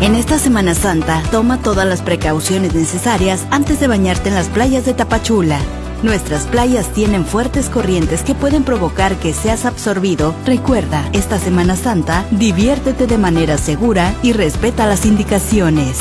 En esta Semana Santa, toma todas las precauciones necesarias antes de bañarte en las playas de Tapachula. Nuestras playas tienen fuertes corrientes que pueden provocar que seas absorbido. Recuerda, esta Semana Santa, diviértete de manera segura y respeta las indicaciones.